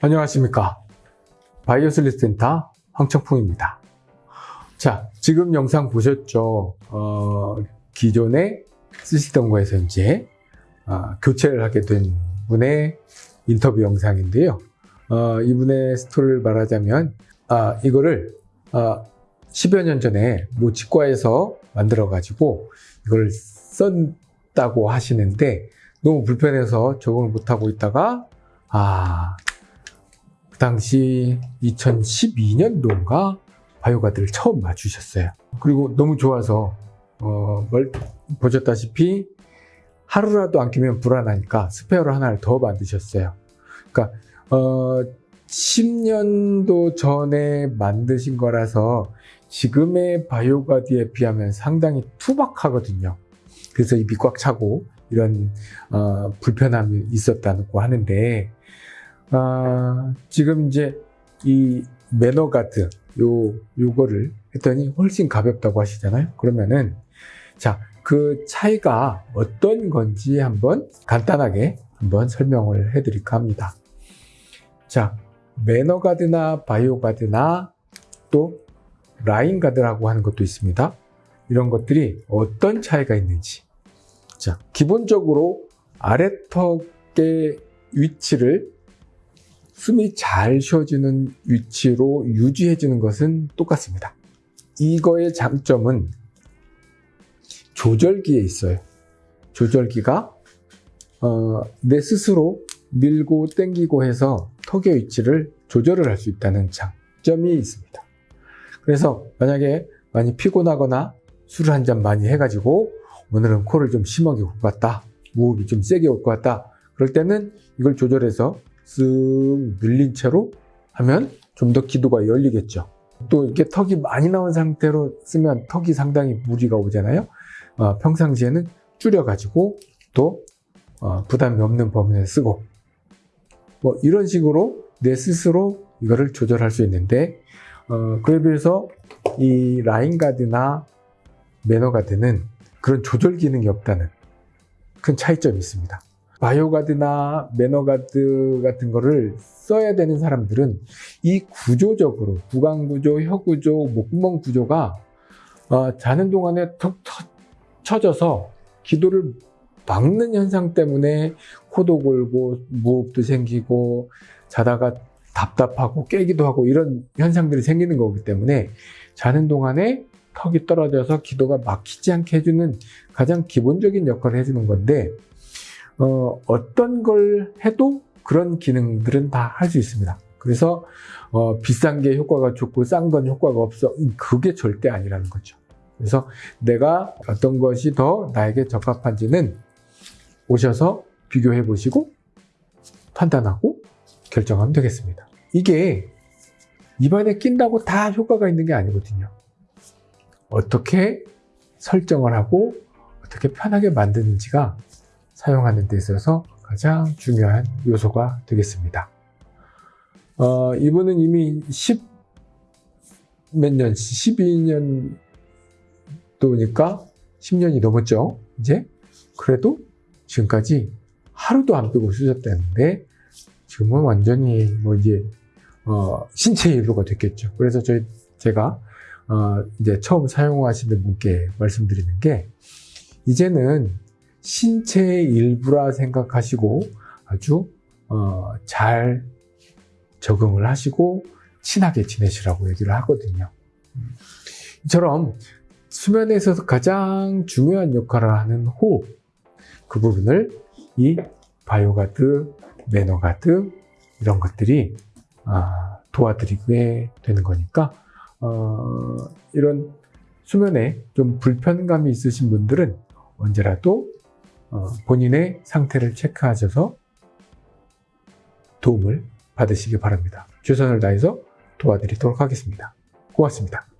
안녕하십니까. 바이오슬리 센터 황청풍입니다. 자 지금 영상 보셨죠? 어, 기존에 쓰시던 거에서 이제 어, 교체를 하게 된 분의 인터뷰 영상인데요. 어, 이분의 스토리를 말하자면 아, 이거를 어, 10여 년 전에 모 치과에서 만들어 가지고 이걸 썼다고 하시는데 너무 불편해서 적응을 못하고 있다가 아, 그 당시 2012년도인가 바이오가드를 처음 맞추셨어요. 그리고 너무 좋아서 어, 뭘 보셨다시피 하루라도 안 끼면 불안하니까 스페어를 하나를 더 만드셨어요. 그러니까 어, 10년도 전에 만드신 거라서 지금의 바이오가드에 비하면 상당히 투박하거든요. 그래서 입이 꽉 차고 이런 어, 불편함이 있었다고 하는데 아, 지금 이제 이 매너 가드 요 요거를 했더니 훨씬 가볍다고 하시잖아요. 그러면은 자 그 차이가 어떤 건지 한번 간단하게 한번 설명을 해드릴까 합니다. 자 매너 가드나 바이오 가드나 또 라인 가드라고 하는 것도 있습니다. 이런 것들이 어떤 차이가 있는지 자, 기본적으로 아래턱의 위치를 숨이 잘 쉬어지는 위치로 유지해주는 것은 똑같습니다. 이거의 장점은 조절기에 있어요. 조절기가 어, 내 스스로 밀고 당기고 해서 턱의 위치를 조절을 할 수 있다는 장점이 있습니다. 그래서 만약에 많이 피곤하거나 술을 한 잔 많이 해가지고 오늘은 코를 좀 심하게 올 것 같다. 무흡이 좀 세게 올 것 같다. 그럴 때는 이걸 조절해서 쓱 늘린 채로 하면 좀 더 기도가 열리겠죠. 또 이렇게 턱이 많이 나온 상태로 쓰면 턱이 상당히 무리가 오잖아요. 어, 평상시에는 줄여가지고 또 어, 부담이 없는 범위에 쓰고 뭐 이런 식으로 내 스스로 이거를 조절할 수 있는데 어, 그에 비해서 바이오가드나 매너 가드는 그런 조절 기능이 없다는 큰 차이점이 있습니다. 바이오가드나 매너가드 같은 거를 써야 되는 사람들은 이 구조적으로 구강구조, 혀구조, 목구멍 구조가 어, 자는 동안에 턱 쳐져서 기도를 막는 현상 때문에 코도 골고 무호흡도 생기고 자다가 답답하고 깨기도 하고 이런 현상들이 생기는 거기 때문에 자는 동안에 턱이 떨어져서 기도가 막히지 않게 해주는 가장 기본적인 역할을 해주는 건데 어, 어떤 걸 해도 그런 기능들은 다 할 수 있습니다. 그래서 어, 비싼 게 효과가 좋고 싼 건 효과가 없어 그게 절대 아니라는 거죠. 그래서 내가 어떤 것이 더 나에게 적합한지는 오셔서 비교해 보시고 판단하고 결정하면 되겠습니다. 이게 입안에 낀다고 다 효과가 있는 게 아니거든요. 어떻게 설정을 하고 어떻게 편하게 만드는지가 사용하는 데 있어서 가장 중요한 요소가 되겠습니다. 어, 이분은 이미 10 몇 년, 12년 도니까 10년이 넘었죠. 이제 그래도 지금까지 하루도 안 빼고 쓰셨다는데 지금은 완전히 뭐 이제 어, 신체 일부가 됐겠죠. 그래서 저희 제가 어, 이제 처음 사용하시는 분께 말씀드리는 게 이제는 신체의 일부라 생각하시고 아주 어, 잘 적응을 하시고 친하게 지내시라고 얘기를 하거든요. 이처럼 수면에 있어서 가장 중요한 역할을 하는 호흡 그 부분을 이 바이오가드, 매너가드 이런 것들이 아, 도와드리게 되는 거니까 어, 이런 수면에 좀 불편감이 있으신 분들은 언제라도 어, 본인의 상태를 체크하셔서 도움을 받으시기 바랍니다. 최선을 다해서 도와드리도록 하겠습니다. 고맙습니다.